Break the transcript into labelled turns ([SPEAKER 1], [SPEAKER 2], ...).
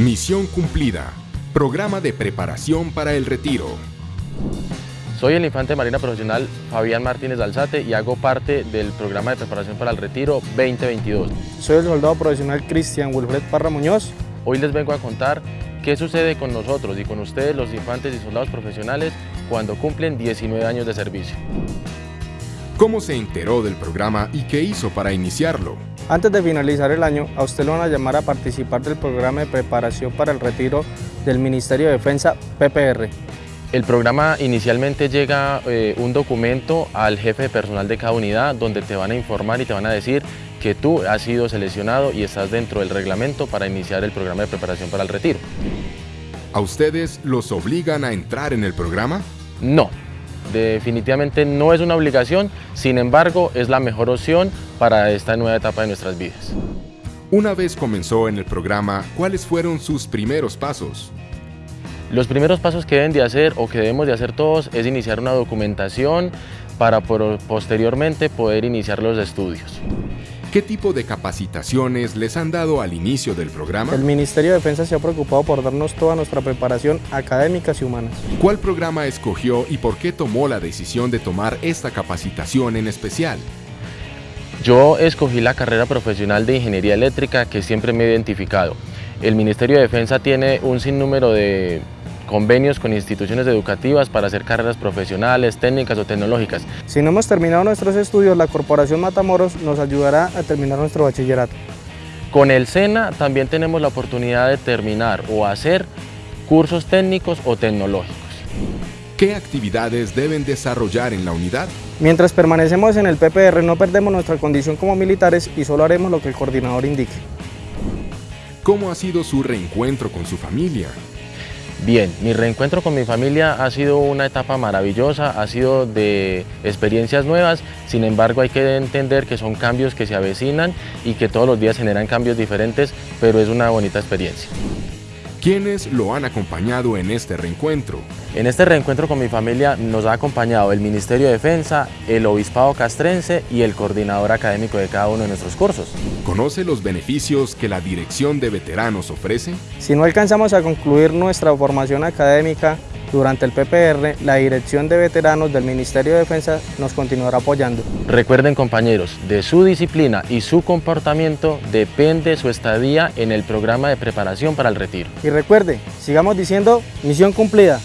[SPEAKER 1] Misión cumplida. Programa de preparación para el retiro.
[SPEAKER 2] Soy el infante de marina profesional Fabián Martínez Alzate y hago parte del programa de preparación para el retiro 2022.
[SPEAKER 3] Soy el soldado profesional Cristian Wilfred Parra Muñoz.
[SPEAKER 2] Hoy les vengo a contar qué sucede con nosotros y con ustedes los infantes y soldados profesionales cuando cumplen 19 años de servicio.
[SPEAKER 1] ¿Cómo se enteró del programa y qué hizo para iniciarlo?
[SPEAKER 3] Antes de finalizar el año, a usted lo van a llamar a participar del programa de preparación para el retiro del Ministerio de Defensa PPR.
[SPEAKER 2] El programa inicialmente llega eh, un documento al jefe de personal de cada unidad donde te van a informar y te van a decir que tú has sido seleccionado y estás dentro del reglamento para iniciar el programa de preparación para el retiro.
[SPEAKER 1] ¿A ustedes los obligan a entrar en el programa?
[SPEAKER 2] No, definitivamente no es una obligación, sin embargo es la mejor opción para esta nueva etapa de nuestras vidas.
[SPEAKER 1] Una vez comenzó en el programa, ¿cuáles fueron sus primeros pasos?
[SPEAKER 2] Los primeros pasos que deben de hacer o que debemos de hacer todos es iniciar una documentación para posteriormente poder iniciar los estudios.
[SPEAKER 1] ¿Qué tipo de capacitaciones les han dado al inicio del programa?
[SPEAKER 3] El Ministerio de Defensa se ha preocupado por darnos toda nuestra preparación académica y humanas.
[SPEAKER 1] ¿Cuál programa escogió y por qué tomó la decisión de tomar esta capacitación en especial?
[SPEAKER 2] Yo escogí la carrera profesional de Ingeniería Eléctrica que siempre me he identificado. El Ministerio de Defensa tiene un sinnúmero de convenios con instituciones educativas para hacer carreras profesionales, técnicas o tecnológicas.
[SPEAKER 3] Si no hemos terminado nuestros estudios, la Corporación Matamoros nos ayudará a terminar nuestro bachillerato.
[SPEAKER 2] Con el SENA también tenemos la oportunidad de terminar o hacer cursos técnicos o tecnológicos.
[SPEAKER 1] ¿Qué actividades deben desarrollar en la unidad?
[SPEAKER 3] Mientras permanecemos en el PPR no perdemos nuestra condición como militares y solo haremos lo que el coordinador indique.
[SPEAKER 1] ¿Cómo ha sido su reencuentro con su familia?
[SPEAKER 2] Bien, mi reencuentro con mi familia ha sido una etapa maravillosa, ha sido de experiencias nuevas, sin embargo hay que entender que son cambios que se avecinan y que todos los días generan cambios diferentes, pero es una bonita experiencia.
[SPEAKER 1] ¿Quiénes lo han acompañado en este reencuentro?
[SPEAKER 2] En este reencuentro con mi familia nos ha acompañado el Ministerio de Defensa, el Obispado Castrense y el coordinador académico de cada uno de nuestros cursos.
[SPEAKER 1] ¿Conoce los beneficios que la Dirección de Veteranos ofrece?
[SPEAKER 3] Si no alcanzamos a concluir nuestra formación académica, durante el PPR, la Dirección de Veteranos del Ministerio de Defensa nos continuará apoyando.
[SPEAKER 2] Recuerden compañeros, de su disciplina y su comportamiento depende su estadía en el programa de preparación para el retiro.
[SPEAKER 3] Y recuerde, sigamos diciendo, misión cumplida.